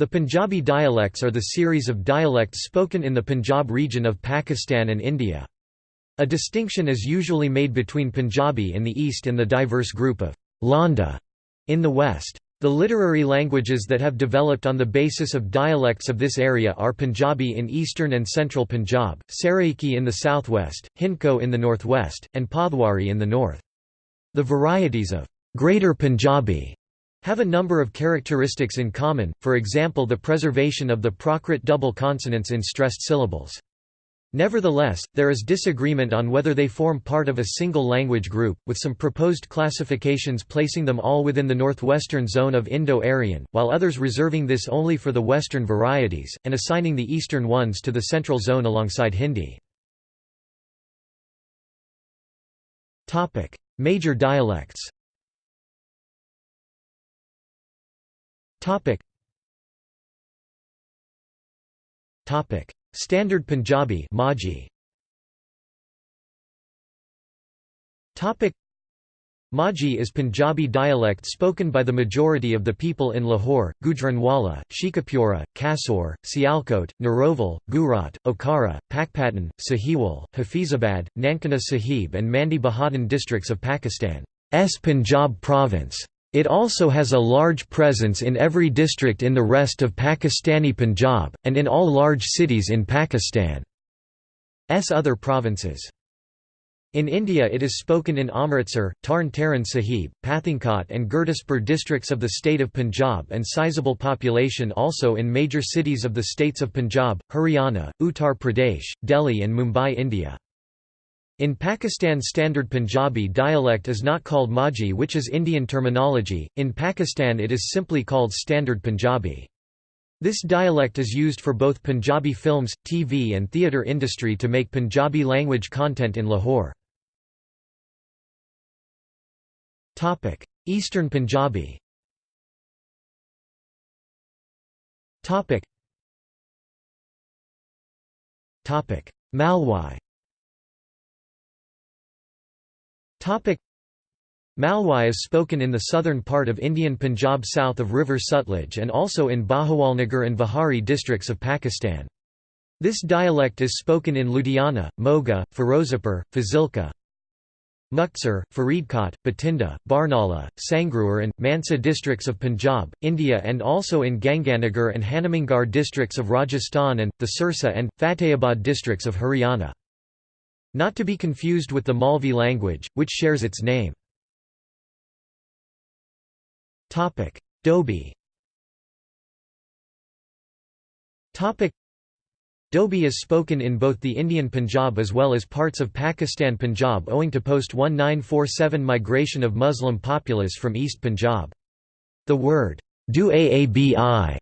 The Punjabi dialects are the series of dialects spoken in the Punjab region of Pakistan and India. A distinction is usually made between Punjabi in the east and the diverse group of Landa in the west. The literary languages that have developed on the basis of dialects of this area are Punjabi in eastern and central Punjab, Saraiki in the southwest, Hindko in the northwest, and Potwari in the north. The varieties of Greater Punjabi have a number of characteristics in common, for example the preservation of the Prakrit double consonants in stressed syllables. Nevertheless, there is disagreement on whether they form part of a single language group, with some proposed classifications placing them all within the northwestern zone of Indo-Aryan, while others reserving this only for the western varieties, and assigning the eastern ones to the central zone alongside Hindi. Major dialects Topic. Topic. Standard Punjabi Majhi. Topic. Majhi is Punjabi dialect spoken by the majority of the people in Lahore, Gujranwala, Sheikhupura, Kasur, Sialkot, Narowal, Gujrat, Okara, Pakpattan, Sahiwal, Hafizabad, Nankana Sahib and Mandi Bahauddin districts of Pakistan's Punjab province. It also has a large presence in every district in the rest of Pakistani Punjab, and in all large cities in Pakistan's other provinces. In India it is spoken in Amritsar, Tarn Taran Sahib, Pathankot and Gurdaspur districts of the state of Punjab and sizable population also in major cities of the states of Punjab, Haryana, Uttar Pradesh, Delhi and Mumbai India. In Pakistan Standard Punjabi dialect is not called Majhi which is Indian terminology, in Pakistan it is simply called Standard Punjabi. This dialect is used for both Punjabi films, TV and theatre industry to make Punjabi language content in Lahore. Eastern Punjabi Malwai Malwai is spoken in the southern part of Indian Punjab south of River Sutlej and also in Bahawalnagar and Vihari districts of Pakistan. This dialect is spoken in Ludhiana, Moga, Firozapur, Fazilka, Muktsar, Faridkot, Bathinda, Barnala, Sangrur and, Mansa districts of Punjab, India and also in Ganganagar and Hanumangarh districts of Rajasthan and, the Sirsa and, Fatehabad districts of Haryana. Not to be confused with the Malvi language, which shares its name. Dobi Dobi is spoken in both the Indian Punjab as well as parts of Pakistan Punjab owing to post-1947 migration of Muslim populace from East Punjab. The word, du aabi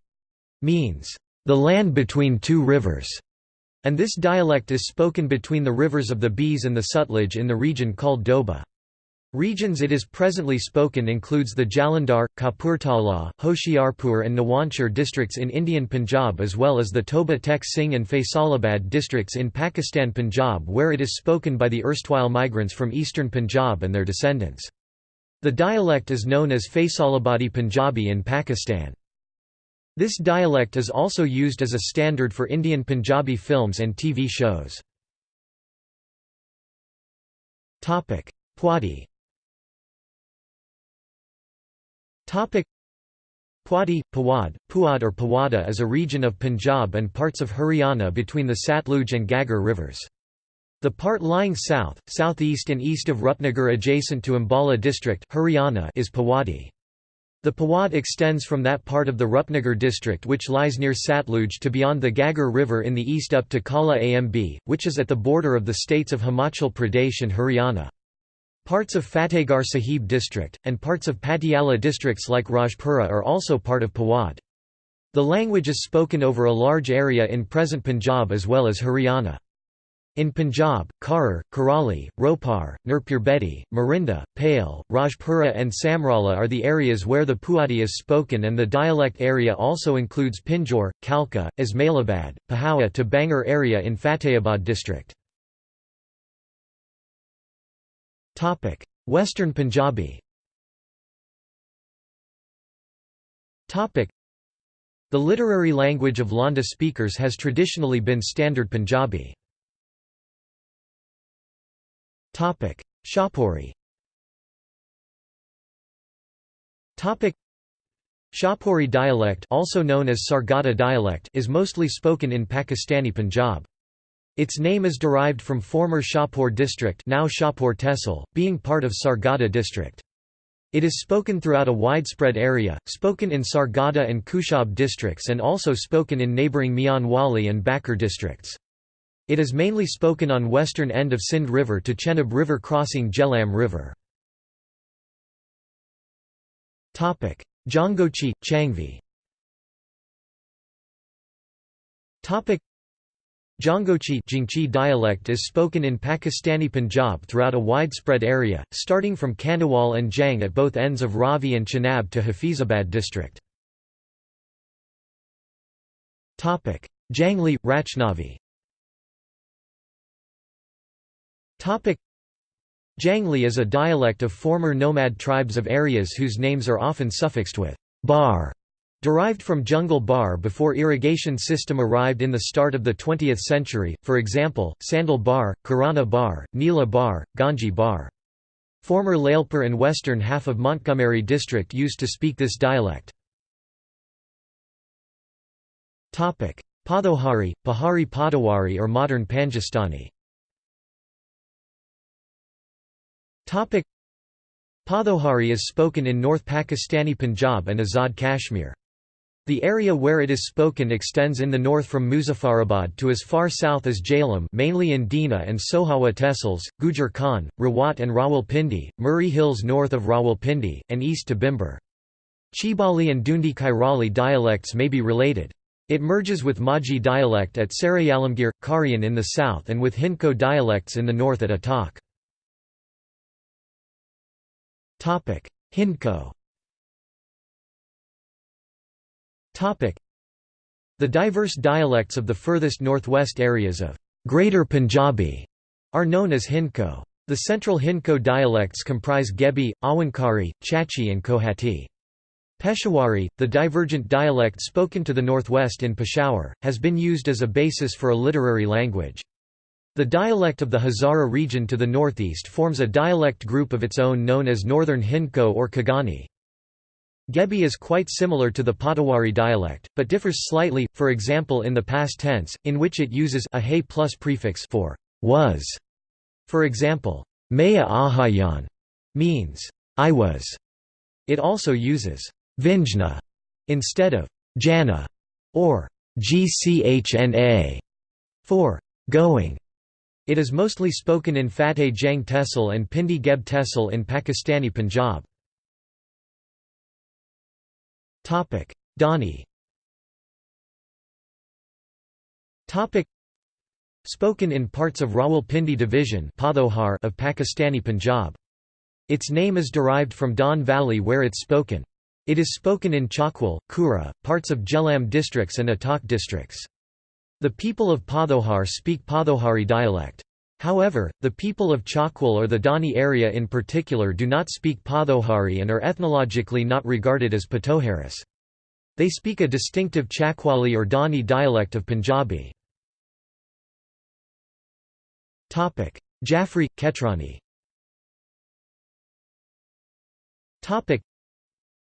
means, the land between two rivers. And this dialect is spoken between the rivers of the Bees and the Sutlej in the region called Doaba. Regions it is presently spoken includes the Jalandhar, Kapurthala, Hoshiarpur and Nawanshahr districts in Indian Punjab as well as the Toba Tek Singh and Faisalabad districts in Pakistan Punjab where it is spoken by the erstwhile migrants from eastern Punjab and their descendants. The dialect is known as Faisalabadi Punjabi in Pakistan. This dialect is also used as a standard for Indian Punjabi films and TV shows. Pwadi Pwadi, Pawad, Puad or Pawada is a region of Punjab and parts of Haryana between the Satluj and Ghaggar rivers. The part lying south, southeast and east of Rupnagar adjacent to Ambala district Haryana is Pawadi. The Pawad extends from that part of the Rupnagar district which lies near Satluj to beyond the Ghaggar River in the east up to Kala Amb, which is at the border of the states of Himachal Pradesh and Haryana. Parts of Fatehgarh Sahib district, and parts of Patiala districts like Rajpura are also part of Pawad. The language is spoken over a large area in present Punjab as well as Haryana. In Punjab, Kharar, Kurali, Ropar, Nurpurbedi, Morinda, Pale, Rajpura and Samrala are the areas where the Puadi is spoken and the dialect area also includes Pinjore, Kalka, Ismailabad, Pehowa to Bangar area in Fatehabad district. Western Punjabi The literary language of Lahnda speakers has traditionally been Standard Punjabi. Shahpuri Shahpuri dialect also known as Sargodha dialect is mostly spoken in Pakistani Punjab. Its name is derived from former Shahpur district now Tehsil, being part of Sargodha district. It is spoken throughout a widespread area, spoken in Sargodha and Khushab districts and also spoken in neighbouring Mian Wali and Bhakkar districts. It is mainly spoken on western end of Sindh River to Chenab River crossing Jhelum River. Jhangochi, Changvi. Jhangochi Jingchi dialect is spoken in Pakistani Punjab throughout a widespread area, starting from Khanewal and Jhang at both ends of Ravi and Chenab to Hafizabad district. Jangli, Rachnavi Jangli is a dialect of former nomad tribes of areas whose names are often suffixed with bar Derived from jungle bar before irrigation system arrived in the start of the 20th century, for example, Sandal Bar, Kirana Bar, Nila Bar, Ganji Bar. Former Lalpur and western half of Montgomery district used to speak this dialect. Podohari, Pahari Padawari or modern Panjastani Podohari is spoken in North Pakistani Punjab and Azad Kashmir. The area where it is spoken extends in the north from Muzaffarabad to as far south as Jhelum mainly in Dina and Sohawa Tehsils, Gujar Khan, Rawat and Rawalpindi, Murree Hills north of Rawalpindi, and east to Bhimber. Chibali and Dhundi Kairali dialects may be related. It merges with Majhi dialect at Sarai Alamgir, Karian in the south and with Hindko dialects in the north at Attock. Hindko the diverse dialects of the furthest northwest areas of Greater Punjabi are known as Hindko. The central Hindko dialects comprise Gebi, Awankari, Chachi and Kohati. Peshawari, the divergent dialect spoken to the northwest in Peshawar, has been used as a basis for a literary language. The dialect of the Hazara region to the northeast forms a dialect group of its own known as Northern Hindko or Kaghani. Gebi is quite similar to the Potawari dialect, but differs slightly, for example in the past tense, in which it uses a hay plus prefix for was. For example, Maya Ahayan means I was. It also uses Vinjna instead of Jana or Gchna for going. It is mostly spoken in Fateh Jang Tehsil and Pindi Geb Tehsil in Pakistani Punjab. Dani Spoken in parts of Rawalpindi division of Pakistani Punjab. Its name is derived from Don Valley where it's spoken. It is spoken in Chakwal, Kura, parts of Jhelum districts and Attock districts. The people of Podohar speak Podohari dialect. However, the people of Chakwal or the Dani area in particular do not speak Podohari and are ethnologically not regarded as Potoharis. They speak a distinctive Chakwali or Dani dialect of Punjabi. Jaffrey, Khetrani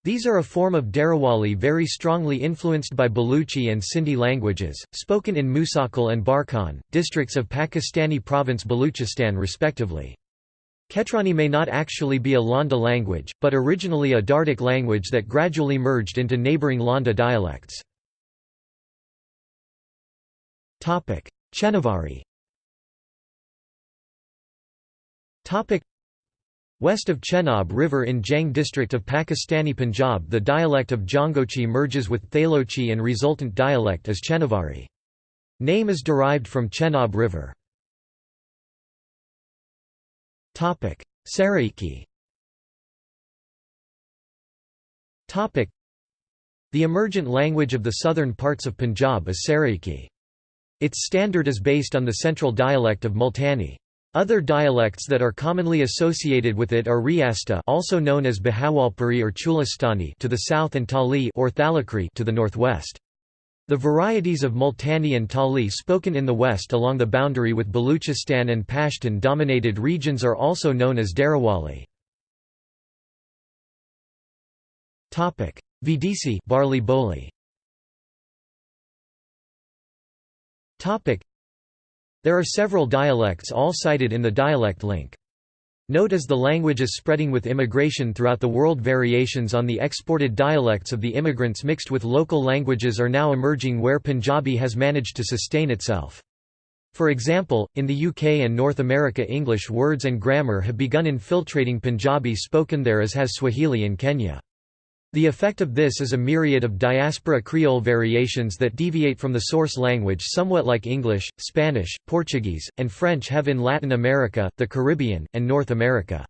these are a form of Darawali very strongly influenced by Baluchi and Sindhi languages, spoken in Musakhel and Barkhan, districts of Pakistani province Baluchistan respectively. Khetrani may not actually be a Lahnda language, but originally a Dardic language that gradually merged into neighbouring Lahnda dialects. Chenavari West of Chenab River in Jhang district of Pakistani Punjab the dialect of Jhangochi merges with Thalochi and resultant dialect is Chenavari. Name is derived from Chenab River. Saraiki The emergent language of the southern parts of Punjab is Saraiki. Its standard is based on the central dialect of Multani. Other dialects that are commonly associated with it are Riasta also known as Bahawalpuri or Cholistani to the south and Tali or Thalakri to the northwest. The varieties of Multani and Tali spoken in the west along the boundary with Baluchistan and Pashtun-dominated regions are also known as Darawali. Vidisi barley boli. There are several dialects all cited in the dialect link. Note as the language is spreading with immigration throughout the world variations on the exported dialects of the immigrants mixed with local languages are now emerging where Punjabi has managed to sustain itself. For example, in the UK and North America English words and grammar have begun infiltrating Punjabi spoken there as has Swahili in Kenya. The effect of this is a myriad of diaspora Creole variations that deviate from the source language somewhat like English, Spanish, Portuguese, and French have in Latin America, the Caribbean, and North America.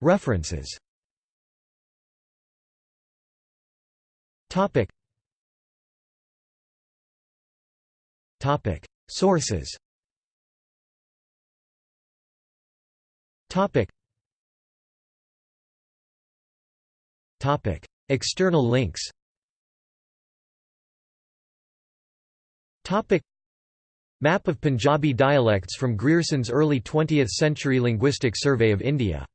References. Sources Topic. Topic. External links Topic. Map of Punjabi dialects from Grierson's early 20th century linguistic survey of India